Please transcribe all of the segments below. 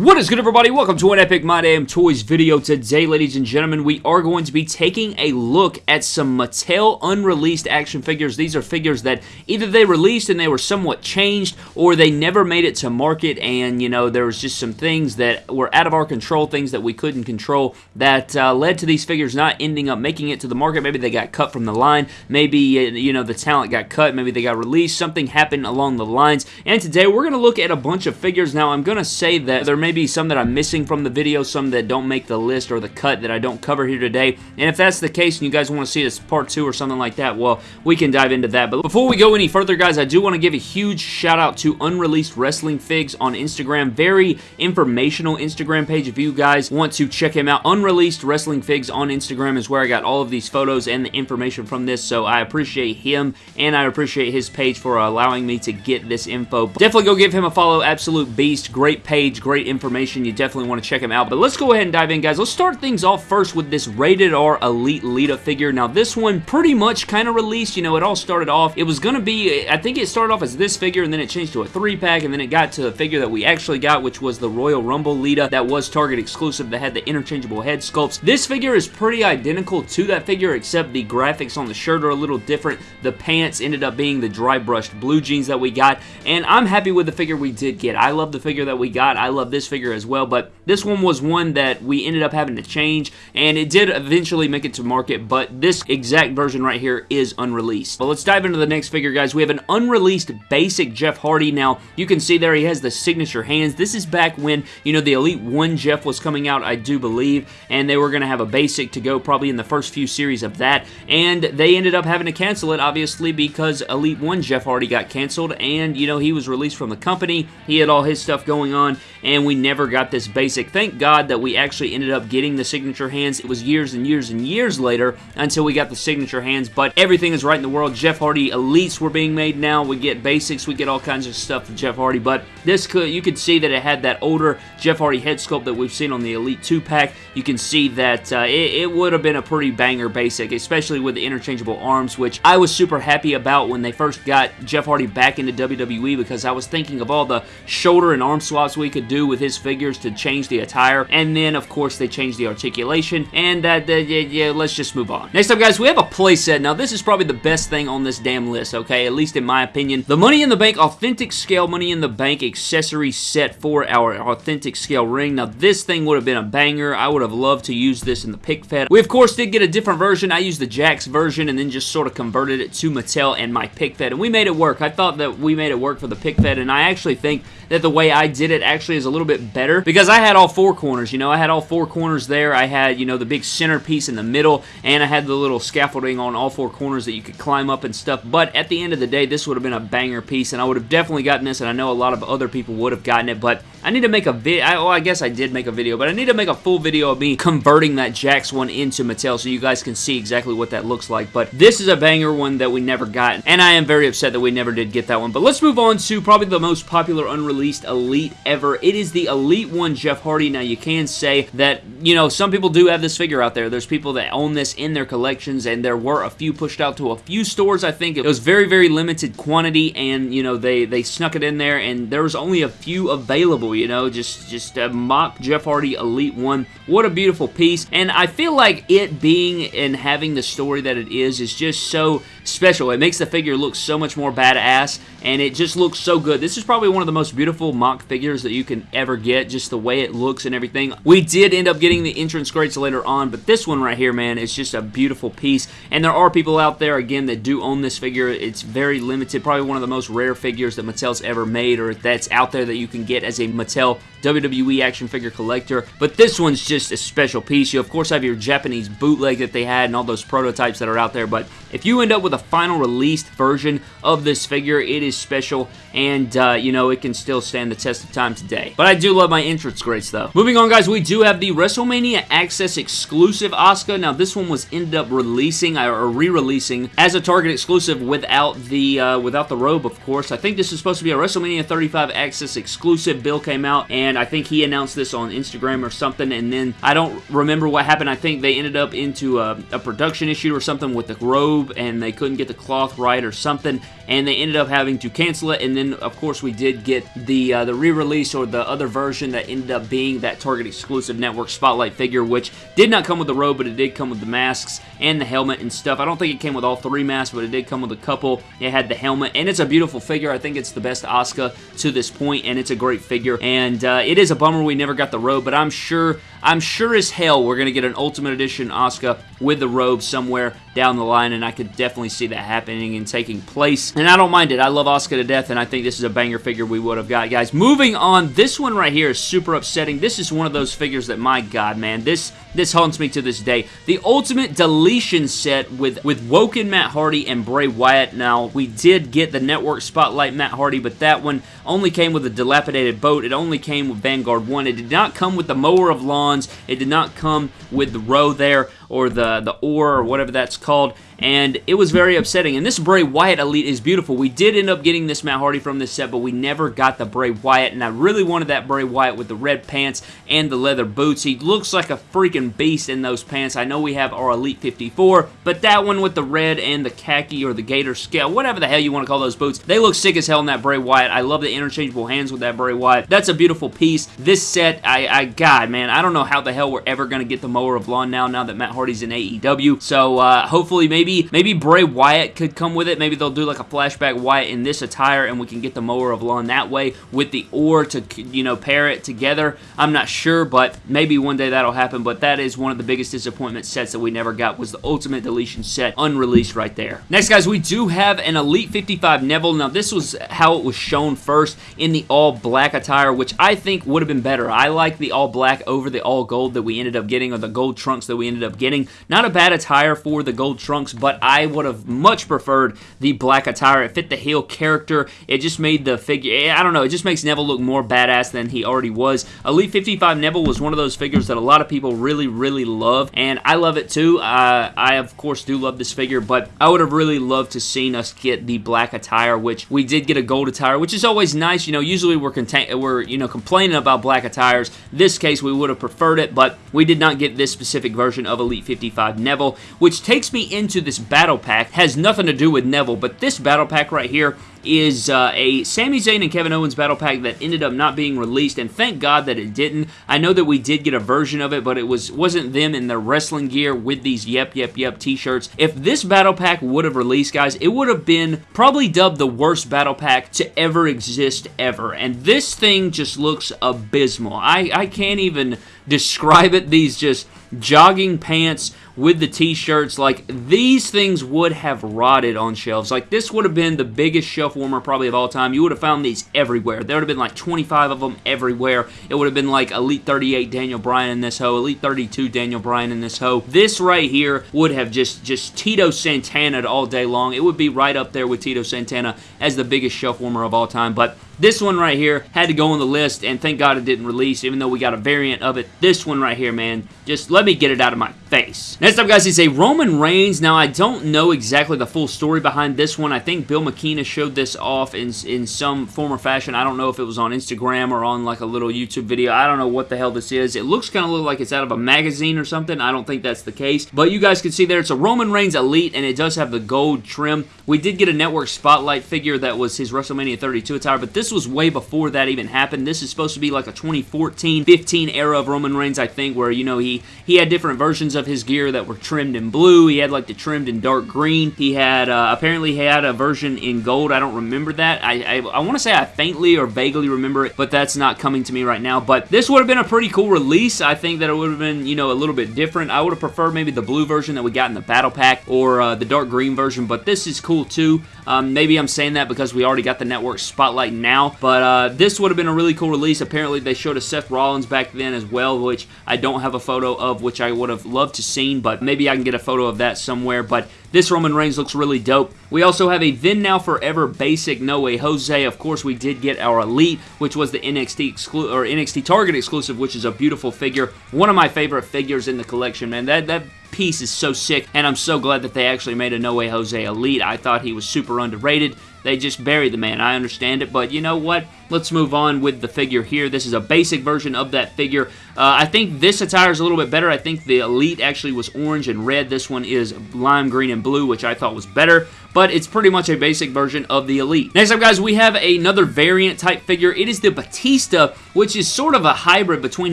What is good everybody? Welcome to an Epic My Damn Toys video. Today, ladies and gentlemen, we are going to be taking a look at some Mattel unreleased action figures. These are figures that either they released and they were somewhat changed, or they never made it to market and, you know, there was just some things that were out of our control, things that we couldn't control, that uh, led to these figures not ending up making it to the market. Maybe they got cut from the line. Maybe, uh, you know, the talent got cut. Maybe they got released. Something happened along the lines. And today, we're going to look at a bunch of figures. Now, I'm going to say that there may be some that I'm missing from the video, some that don't make the list or the cut that I don't cover here today. And if that's the case and you guys want to see this part two or something like that, well, we can dive into that. But before we go any further, guys, I do want to give a huge shout out to Unreleased Wrestling Figs on Instagram. Very informational Instagram page if you guys want to check him out. Unreleased Wrestling Figs on Instagram is where I got all of these photos and the information from this, so I appreciate him and I appreciate his page for allowing me to get this info. Definitely go give him a follow. Absolute beast. Great page, great information. You definitely want to check him out. But let's go ahead and dive in, guys. Let's start things off first with this Rated R Elite Lita figure. Now, this one pretty much kind of released. You know, it all started off, it was going to be, I think it started off as this figure, and then it changed to a three-pack, and then it got to the figure that we actually got, which was the Royal Rumble Lita that was Target exclusive that had the interchangeable head sculpts. This figure is pretty identical to that figure, except the graphics on the shirt are a little different. The pants ended up being the dry brushed blue jeans that we got, and I'm happy with the figure we did get. I love the figure that we got. I love this figure as well, but this one was one that we ended up having to change, and it did eventually make it to market, but this exact version right here is unreleased. But let's dive into the next figure, guys. We have an unreleased basic Jeff Hardy. Now, you can see there he has the signature hands. This is back when, you know, the Elite 1 Jeff was coming out, I do believe, and they were going to have a basic to go probably in the first few series of that, and they ended up having to cancel it, obviously, because Elite 1 Jeff Hardy got canceled, and, you know, he was released from the company. He had all his stuff going on, and we never got this basic. Thank God that we actually ended up getting the signature hands. It was years and years and years later until we got the signature hands, but everything is right in the world. Jeff Hardy Elites were being made now. We get basics, we get all kinds of stuff with Jeff Hardy, but this could, you could see that it had that older Jeff Hardy head sculpt that we've seen on the Elite 2-pack. You can see that uh, it, it would have been a pretty banger basic, especially with the interchangeable arms, which I was super happy about when they first got Jeff Hardy back into WWE because I was thinking of all the shoulder and arm swaps we could do with his figures to change the attire, and then, of course, they change the articulation, and uh, yeah, yeah, let's just move on. Next up, guys, we have a playset. Now, this is probably the best thing on this damn list, okay? At least in my opinion. The Money in the Bank Authentic Scale Money in the Bank accessory set for our Authentic Scale ring. Now, this thing would have been a banger. I would have loved to use this in the pic fed. We, of course, did get a different version. I used the Jakks version and then just sort of converted it to Mattel and my pic fed, and we made it work. I thought that we made it work for the pic fed, and I actually think that the way I did it actually is a little bit better because I had all four corners, you know, I had all four corners there. I had, you know, the big centerpiece in the middle and I had the little scaffolding on all four corners that you could climb up and stuff. But at the end of the day, this would have been a banger piece and I would have definitely gotten this and I know a lot of other people would have gotten it, but I need to make a video. Well, I guess I did make a video, but I need to make a full video of me converting that Jakks one into Mattel so you guys can see exactly what that looks like. But this is a banger one that we never got, and I am very upset that we never did get that one. But let's move on to probably the most popular unreleased Least elite ever. It is the Elite one Jeff Hardy. Now, you can say that, you know, some people do have this figure out there. There's people that own this in their collections, and there were a few pushed out to a few stores, I think. It was very, very limited quantity, and, you know, they, they snuck it in there, and there was only a few available you know, just, just a mock Jeff Hardy Elite 1. What a beautiful piece, and I feel like it being and having the story that it is is just so special. It makes the figure look so much more badass, and it just looks so good. This is probably one of the most beautiful mock figures that you can ever get, just the way it looks and everything. We did end up getting the entrance crates later on, but this one right here, man, is just a beautiful piece, and there are people out there, again, that do own this figure. It's very limited, probably one of the most rare figures that Mattel's ever made, or that's out there that you can get as a Mattel WWE action figure collector, but this one's just a special piece. You, of course, have your Japanese bootleg that they had and all those prototypes that are out there, but if you end up with a final released version of this figure, it is special, and, uh, you know, it can still stand the test of time today. But I do love my entrance grates, though. Moving on, guys, we do have the WrestleMania Access exclusive Asuka. Now, this one was ended up releasing, or re-releasing, as a Target exclusive without the, uh, without the robe, of course. I think this is supposed to be a WrestleMania 35 Access exclusive. Bill came out, and I think he announced this on Instagram or something, and then then I don't remember what happened. I think they ended up into a, a production issue or something with the robe, and they couldn't get the cloth right or something, and they ended up having to cancel it. And then, of course, we did get the uh, the re-release or the other version that ended up being that Target exclusive network spotlight figure, which did not come with the robe, but it did come with the masks and the helmet and stuff. I don't think it came with all three masks, but it did come with a couple. It had the helmet, and it's a beautiful figure. I think it's the best Asuka to this point, and it's a great figure. And uh, it is a bummer we never got the robe, but I'm sure, I'm sure as hell we're going to get an Ultimate Edition Asuka with the robe somewhere down the line, and I could definitely see that happening and taking place. And I don't mind it. I love Asuka to death, and I think this is a banger figure we would have got. Guys, moving on, this one right here is super upsetting. This is one of those figures that, my god, man, this this haunts me to this day. The Ultimate Deletion set with, with Woken Matt Hardy and Bray Wyatt. Now, we did get the Network Spotlight Matt Hardy, but that one only came with a dilapidated boat. It only came with Vanguard 1. It did not come with the Mower of Lawns. It did not come with the row there or the, the oar or whatever that's called and it was very upsetting. And this Bray Wyatt Elite is beautiful. We did end up getting this Matt Hardy from this set, but we never got the Bray Wyatt, and I really wanted that Bray Wyatt with the red pants and the leather boots. He looks like a freaking beast in those pants. I know we have our Elite 54, but that one with the red and the khaki or the gator scale, whatever the hell you want to call those boots, they look sick as hell in that Bray Wyatt. I love the interchangeable hands with that Bray Wyatt. That's a beautiful piece. This set, I, I God, man, I don't know how the hell we're ever going to get the Mower of Lawn now, now that Matt Hardy's in AEW. So, uh, hopefully, maybe, maybe Bray Wyatt could come with it. Maybe they'll do like a flashback Wyatt in this attire and we can get the Mower of Lawn that way with the oar to, you know, pair it together. I'm not sure, but maybe one day that'll happen. But that is one of the biggest disappointment sets that we never got was the Ultimate Deletion set unreleased right there. Next, guys, we do have an Elite 55 Neville. Now, this was how it was shown first in the all black attire, which I think would have been better. I like the all black over the all gold that we ended up getting or the gold trunks that we ended up getting. Not a bad attire for the gold trunks, but I would have much preferred the black attire. It fit the heel character. It just made the figure, eh, I don't know, it just makes Neville look more badass than he already was. Elite 55 Neville was one of those figures that a lot of people really, really love, and I love it too. Uh, I, of course, do love this figure, but I would have really loved to seen us get the black attire, which we did get a gold attire, which is always nice. You know, usually we're, content we're you know, complaining about black attires. This case, we would have preferred it, but we did not get this specific version of Elite 55 Neville, which takes me into this battle pack. Has nothing to do with Neville, but this battle pack right here is uh, a Sami Zayn and Kevin Owens battle pack that ended up not being released, and thank God that it didn't. I know that we did get a version of it, but it was wasn't them in their wrestling gear with these Yep Yep Yep t-shirts. If this battle pack would have released, guys, it would have been probably dubbed the worst battle pack to ever exist ever, and this thing just looks abysmal. I, I can't even describe it. These just jogging pants with the t-shirts. Like these things would have rotted on shelves. Like this would have been the biggest shelf warmer probably of all time. You would have found these everywhere. There would have been like 25 of them everywhere. It would have been like elite 38 daniel bryan in this hoe elite 32 daniel bryan in this hoe. This right here would have just just tito santana all day long. It would be right up there with tito santana as the biggest shelf warmer of all time. But this one right here had to go on the list, and thank God it didn't release, even though we got a variant of it. This one right here, man, just let me get it out of my face. Next up, guys, is a Roman Reigns. Now, I don't know exactly the full story behind this one. I think Bill McKenna showed this off in, in some form or fashion. I don't know if it was on Instagram or on like a little YouTube video. I don't know what the hell this is. It looks kind of look like it's out of a magazine or something. I don't think that's the case. But you guys can see there, it's a Roman Reigns Elite, and it does have the gold trim. We did get a Network Spotlight figure that was his WrestleMania 32 attire, but this was way before that even happened. This is supposed to be like a 2014-15 era of Roman Reigns, I think, where, you know, he, he had different versions of his gear that were trimmed in blue. He had, like, the trimmed in dark green. He had, uh, apparently, he had a version in gold. I don't remember that. I, I, I want to say I faintly or vaguely remember it, but that's not coming to me right now. But this would have been a pretty cool release. I think that it would have been, you know, a little bit different. I would have preferred maybe the blue version that we got in the Battle Pack or uh, the dark green version, but this is cool too. Um, maybe I'm saying that because we already got the network spotlight now, but uh, this would have been a really cool release. Apparently, they showed a Seth Rollins back then as well, which I don't have a photo of, which I would have loved to seen, but maybe I can get a photo of that somewhere. But this Roman Reigns looks really dope. We also have a Then Now Forever basic No Way Jose. Of course, we did get our Elite, which was the NXT exclu or NXT Target exclusive, which is a beautiful figure. One of my favorite figures in the collection, man. That that piece is so sick, and I'm so glad that they actually made a No Way Jose Elite. I thought he was super underrated. They just buried the man. I understand it, but you know what? Let's move on with the figure here. This is a basic version of that figure. Uh, I think this attire is a little bit better. I think the Elite actually was orange and red. This one is lime green and blue, which I thought was better but it's pretty much a basic version of the Elite. Next up, guys, we have another variant type figure. It is the Batista, which is sort of a hybrid between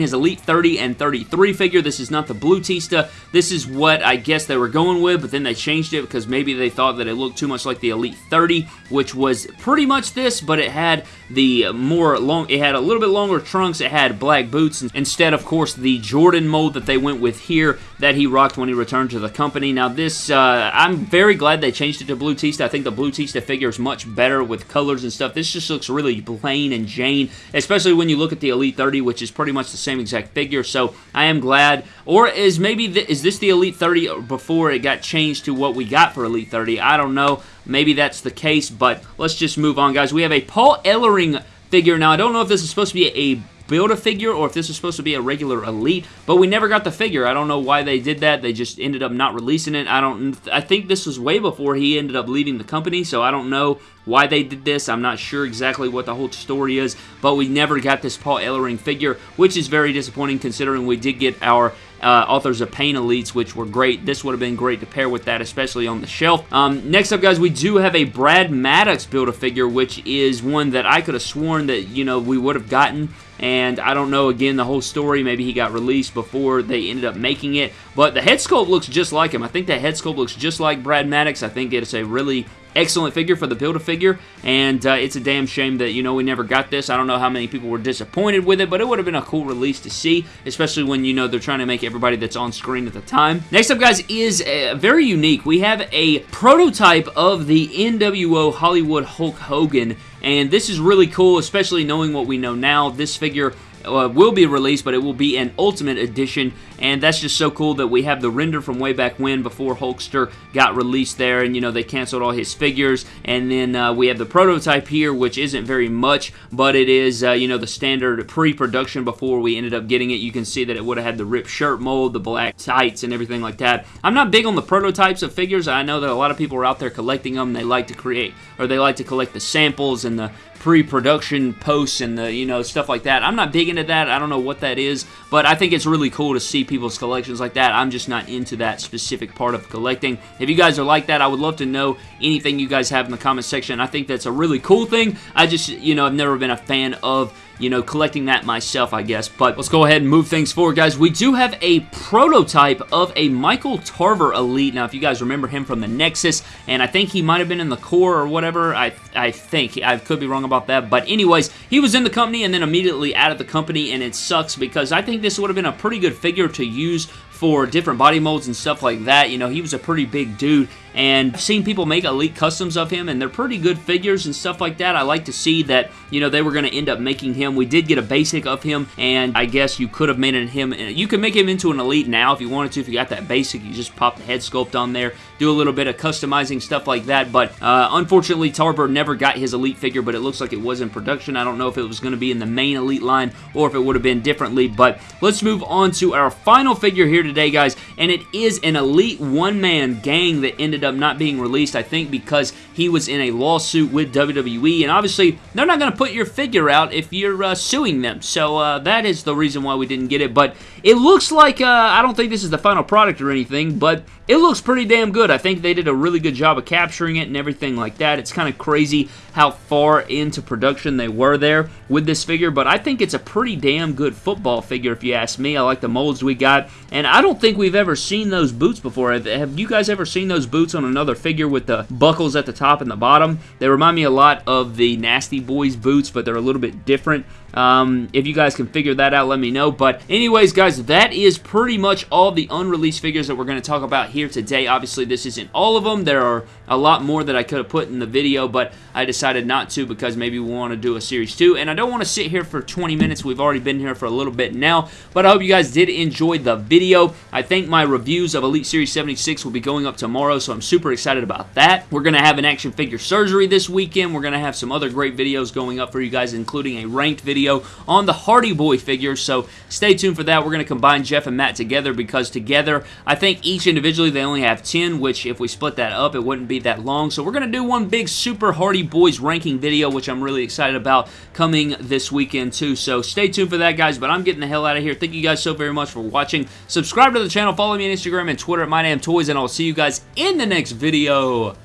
his Elite 30 and 33 figure. This is not the Blue Tista. This is what I guess they were going with, but then they changed it because maybe they thought that it looked too much like the Elite 30, which was pretty much this, but it had the more long, it had a little bit longer trunks, it had black boots, instead, of course, the Jordan mold that they went with here that he rocked when he returned to the company. Now, this, uh, I'm very glad they changed it to Blue Tista. I think the Blue Tista figure is much better with colors and stuff. This just looks really plain and Jane, especially when you look at the Elite 30, which is pretty much the same exact figure, so I am glad. Or is maybe, is this the Elite 30 before it got changed to what we got for Elite 30? I don't know. Maybe that's the case, but let's just move on, guys. We have a Paul Ellering figure. Now, I don't know if this is supposed to be a build a figure or if this is supposed to be a regular Elite, but we never got the figure. I don't know why they did that. They just ended up not releasing it. I don't. I think this was way before he ended up leaving the company, so I don't know why they did this. I'm not sure exactly what the whole story is, but we never got this Paul Ellering figure, which is very disappointing considering we did get our uh, Authors of Pain Elites, which were great. This would have been great to pair with that, especially on the shelf. Um, next up, guys, we do have a Brad Maddox Build-A-Figure, which is one that I could have sworn that, you know, we would have gotten and I don't know, again, the whole story. Maybe he got released before they ended up making it, but the head sculpt looks just like him. I think the head sculpt looks just like Brad Maddox. I think it's a really excellent figure for the Build-A-Figure, and uh, it's a damn shame that, you know, we never got this. I don't know how many people were disappointed with it, but it would have been a cool release to see, especially when, you know, they're trying to make everybody that's on screen at the time. Next up, guys, is uh, very unique. We have a prototype of the NWO Hollywood Hulk Hogan, and this is really cool, especially knowing what we know now. This figure uh, will be released, but it will be an Ultimate Edition, and that's just so cool that we have the render from way back when before Hulkster got released there, and you know, they canceled all his figures, and then uh, we have the prototype here, which isn't very much, but it is, uh, you know, the standard pre-production before we ended up getting it. You can see that it would have had the ripped shirt mold, the black tights, and everything like that. I'm not big on the prototypes of figures. I know that a lot of people are out there collecting them. They like to create, or they like to collect the samples and the pre-production posts and the, you know, stuff like that. I'm not big into that. I don't know what that is, but I think it's really cool to see people's collections like that. I'm just not into that specific part of collecting. If you guys are like that, I would love to know anything you guys have in the comment section. I think that's a really cool thing. I just, you know, I've never been a fan of you know, collecting that myself, I guess. But let's go ahead and move things forward, guys. We do have a prototype of a Michael Tarver Elite. Now, if you guys remember him from the Nexus, and I think he might have been in the Corre or whatever, I, I think. I could be wrong about that. But anyways, he was in the company and then immediately out of the company, and it sucks because I think this would have been a pretty good figure to use for different body molds and stuff like that. You know, he was a pretty big dude, and I've seen people make Elite customs of him, and they're pretty good figures and stuff like that. I like to see that, you know, they were going to end up making him. We did get a basic of him, and I guess you could have made him, you could make him into an Elite now if you wanted to. If you got that basic, you just pop the head sculpt on there, do a little bit of customizing, stuff like that, but uh, unfortunately, Tarver never got his Elite figure, but it looks like it was in production. I don't know if it was going to be in the main Elite line or if it would have been differently, but let's move on to our final figure here today, guys, and it is an Elite one-man gang that ended up not being released I think because he was in a lawsuit with WWE, and obviously they're not going to put your figure out if you're uh, suing them, so uh, that is the reason why we didn't get it, but it looks like, uh, I don't think this is the final product or anything, but it looks pretty damn good. I think they did a really good job of capturing it and everything like that. It's kind of crazy how far into production they were there with this figure, but I think it's a pretty damn good football figure if you ask me. I like the molds we got, and I don't think we've ever seen those boots before. Have you guys ever seen those boots on another figure with the buckles at the top and the bottom? They remind me a lot of the Nasty Boys boots, but they're a little bit different. Um, if you guys can figure that out, let me know. But anyways, guys, that is pretty much all the unreleased figures that we're going to talk about here today. Obviously, this isn't all of them. There are a lot more that I could have put in the video, but I decided not to because maybe we want to do a Series 2. And I don't want to sit here for 20 minutes. We've already been here for a little bit now. But I hope you guys did enjoy the video. I think my reviews of Elite Series 76 will be going up tomorrow, so I'm super excited about that. We're going to have an action figure surgery this weekend. We're going to have some other great videos going up for you guys, including a ranked video video on the Hardy Boy figures, so stay tuned for that. We're going to combine Jeff and Matt together because together, I think each individually they only have 10, which if we split that up, it wouldn't be that long. So we're going to do one big Super Hardy Boys ranking video, which I'm really excited about coming this weekend too. So stay tuned for that, guys, but I'm getting the hell out of here. Thank you guys so very much for watching. Subscribe to the channel, follow me on Instagram and Twitter at MyDamnToys, and I'll see you guys in the next video.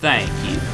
Thank you.